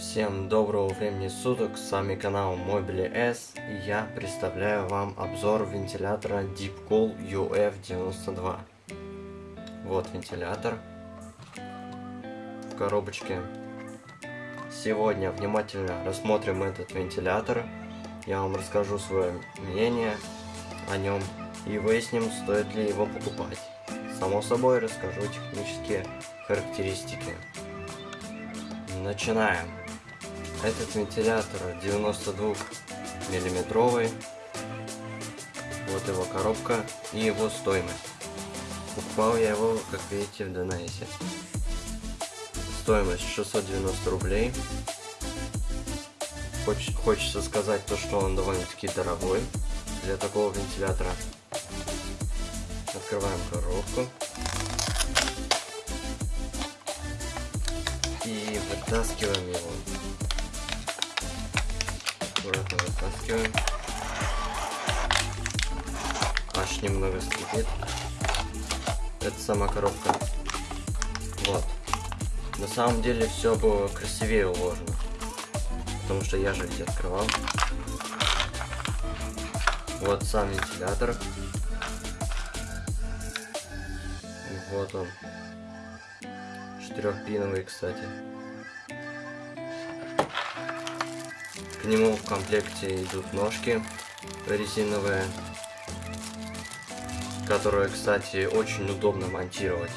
Всем доброго времени суток, с вами канал Mobile S и я представляю вам обзор вентилятора Deepcool UF92. Вот вентилятор в коробочке. Сегодня внимательно рассмотрим этот вентилятор, я вам расскажу свое мнение о нем и выясним, стоит ли его покупать. Само собой расскажу технические характеристики. Начинаем. Этот вентилятор 92 миллиметровый. Вот его коробка и его стоимость. Покупал я его, как видите, в Донайсе. Стоимость 690 рублей. Хоч хочется сказать то, что он довольно-таки дорогой для такого вентилятора. Открываем коробку. И вытаскиваем его. Аккуратно вытаскиваем. Аж немного скрипит. Это сама коробка. Вот. На самом деле все было красивее уложено. Потому что я же ведь открывал. Вот сам вентилятор. Вот он. Четырехпиновый, кстати. К нему в комплекте идут ножки резиновые, которые, кстати, очень удобно монтировать.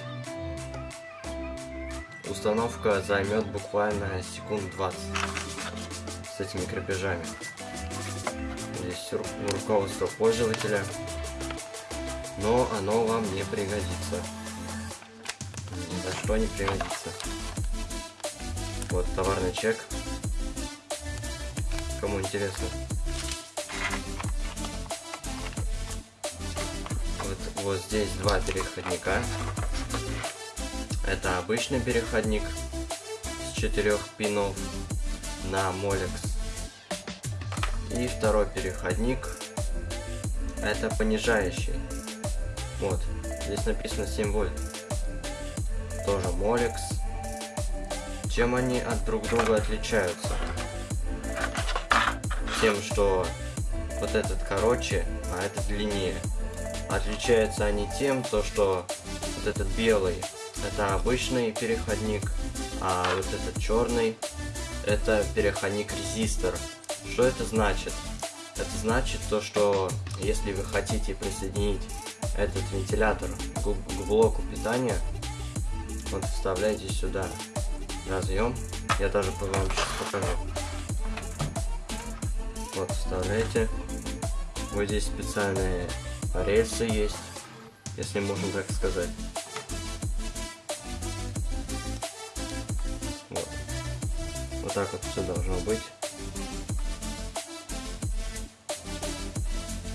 Установка займет буквально секунд 20 с этими крепежами. Здесь руководство пользователя, но оно вам не пригодится ни за что не пригодится. Вот товарный чек. Кому интересно. Вот, вот здесь два переходника. Это обычный переходник с четырех пинов на Molex. И второй переходник это понижающий. Вот, здесь написано 7 вольт тоже Molex. Чем они от друг друга отличаются? Тем, что вот этот короче, а этот длиннее. Отличаются они тем, то, что вот этот белый это обычный переходник, а вот этот черный это переходник резистор. Что это значит? Это значит то, что если вы хотите присоединить этот вентилятор к блоку питания, вот вставляете сюда разъем. Я даже вам сейчас покажу. Вот вставляете. Вот здесь специальные рельсы есть, если можно так сказать. Вот. Вот так вот все должно быть.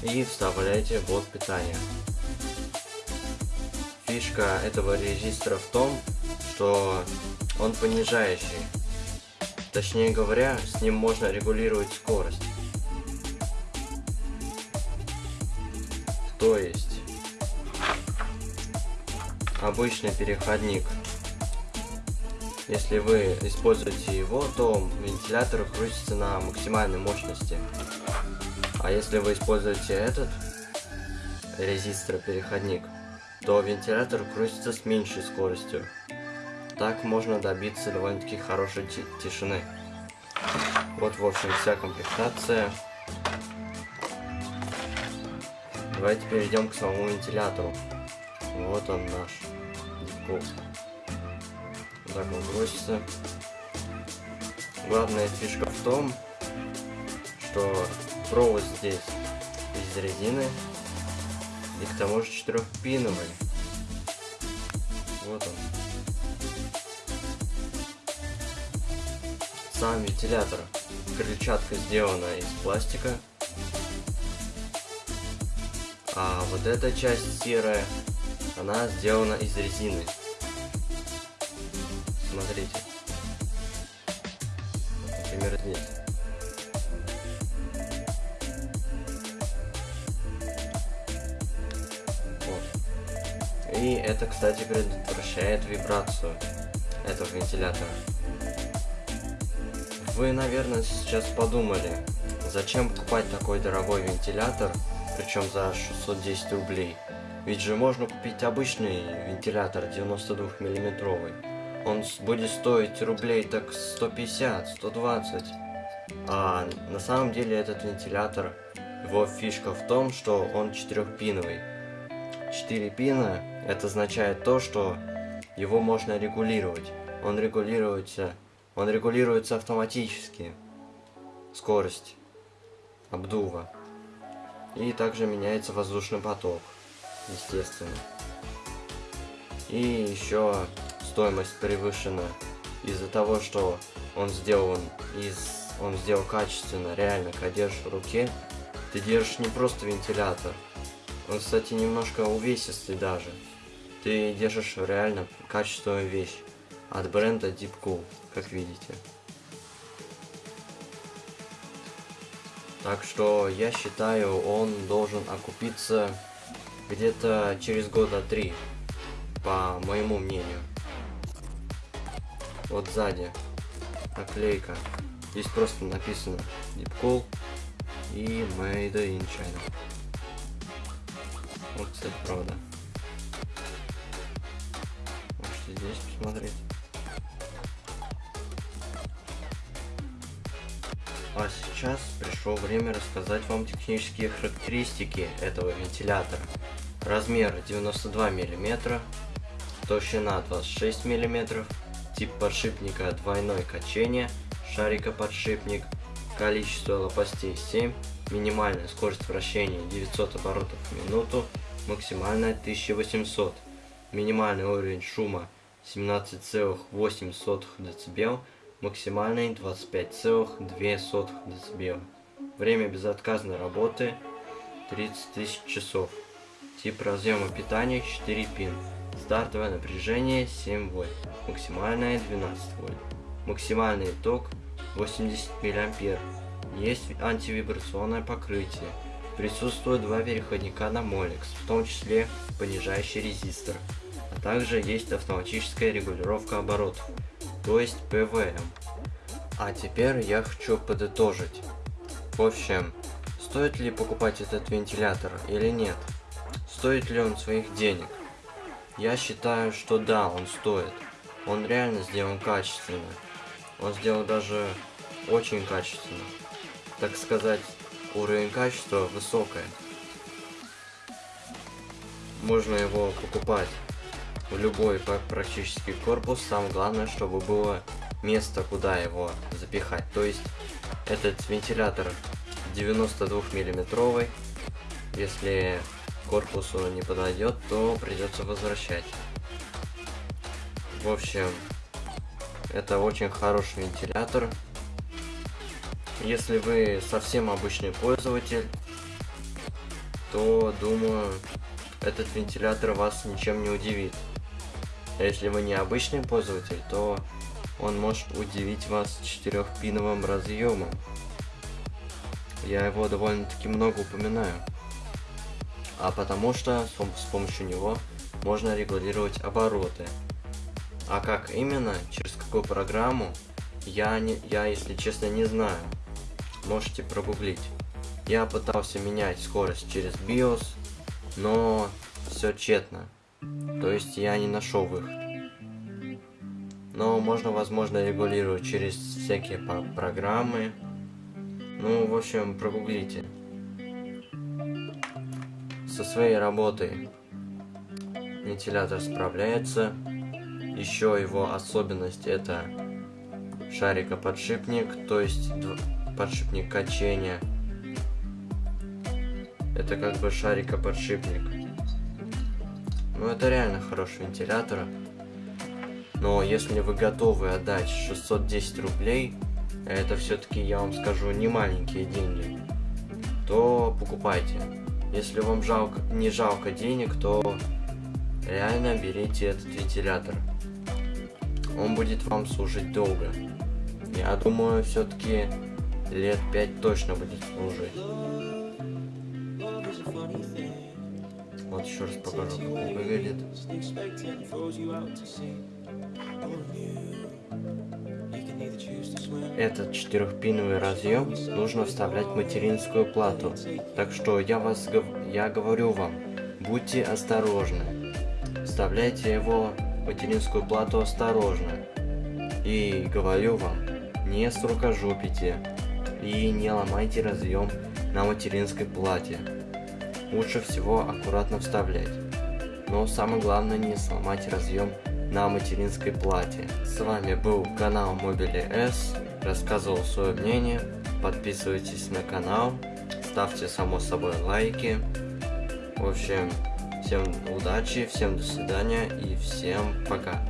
И вставляете блок питания фишка этого резистора в том, что он понижающий. Точнее говоря, с ним можно регулировать скорость. То есть, обычный переходник. Если вы используете его, то вентилятор крутится на максимальной мощности. А если вы используете этот резистор переходник, то вентилятор крутится с меньшей скоростью. Так можно добиться довольно-таки хорошей тишины. Вот, в общем, вся комплектация. Давайте перейдем к самому вентилятору. Вот он наш. Вот так он бросится. Главная фишка в том, что провод здесь из резины и к тому же четырехпиновый. Вот он. Сам вентилятор. Крыльчатка сделана из пластика. А вот эта часть серая, она сделана из резины. Смотрите. Например, здесь. И это, кстати, предотвращает вибрацию этого вентилятора. Вы, наверное, сейчас подумали, зачем покупать такой дорогой вентилятор, причем за 610 рублей? Ведь же можно купить обычный вентилятор 92 миллиметровый. Он будет стоить рублей так 150, 120. А на самом деле этот вентилятор, его фишка в том, что он четырехпиновый. Четыре пина, это означает то, что его можно регулировать. Он регулируется, он регулируется автоматически. Скорость обдува. И также меняется воздушный поток, естественно. И еще стоимость превышена из-за того, что он сделан из он сделал качественно, реально, когда держишь в руке, ты держишь не просто вентилятор. Он, кстати, немножко увесистый даже. Ты держишь реально качественную вещь от бренда Deep Cool, как видите. Так что я считаю, он должен окупиться где-то через года три, по моему мнению. Вот сзади наклейка. Здесь просто написано Deep Cool и Made in China. Вот, кстати, правда. Можете здесь посмотреть. А сейчас пришло время рассказать вам технические характеристики этого вентилятора. Размер 92 мм, толщина 26 мм, тип подшипника двойное качение, шарика подшипник, количество лопастей 7, минимальная скорость вращения 900 оборотов в минуту, максимальная 1800, минимальный уровень шума 17,8 дБ, максимальный 25,2 дБ. Время безотказной работы 30 тысяч часов. Тип разъема питания 4 пин. Стартовое напряжение 7 вольт. Максимальное 12 вольт. Максимальный ток 80 мА. Есть антивибрационное покрытие. Присутствуют два переходника на Molex, в том числе понижающий резистор. А также есть автоматическая регулировка оборотов то есть ПВМ. А теперь я хочу подытожить. В общем, стоит ли покупать этот вентилятор или нет? Стоит ли он своих денег? Я считаю, что да, он стоит. Он реально сделан качественно. Он сделан даже очень качественно. Так сказать, уровень качества высокое. Можно его покупать в любой практически корпус. Самое главное, чтобы было место, куда его запихать. То есть этот вентилятор 92 миллиметровый. Если корпусу не подойдет, то придется возвращать. В общем, это очень хороший вентилятор. Если вы совсем обычный пользователь, то думаю, этот вентилятор вас ничем не удивит. А если вы не обычный пользователь, то он может удивить вас четырехпиновым разъемом. Я его довольно-таки много упоминаю. А потому что с помощью него можно регулировать обороты. А как именно, через какую программу, я, не, я если честно не знаю. Можете прогуглить. Я пытался менять скорость через BIOS, но все тщетно. То есть я не нашел выход. Но можно, возможно, регулировать через всякие программы. Ну, в общем, прогуглите. Со своей работой вентилятор справляется. Еще его особенность это шарикоподшипник, то есть подшипник качения. Это как бы шарикоподшипник. Ну это реально хороший вентилятор. Но если вы готовы отдать 610 рублей, это все-таки, я вам скажу, не маленькие деньги, то покупайте. Если вам жалко, не жалко денег, то реально берите этот вентилятор. Он будет вам служить долго. Я думаю, все-таки лет 5 точно будет служить. Вот еще раз покажу, как он выглядит. Этот четырехпиновый разъем нужно вставлять в материнскую плату. Так что я вас я говорю вам, будьте осторожны. Вставляйте его в материнскую плату осторожно. И говорю вам, не срукожопите и не ломайте разъем на материнской плате. Лучше всего аккуратно вставлять. Но самое главное не сломать разъем на материнской плате. С вами был канал Мобили S. Рассказывал свое мнение. Подписывайтесь на канал. Ставьте само собой лайки. В общем, всем удачи, всем до свидания и всем пока.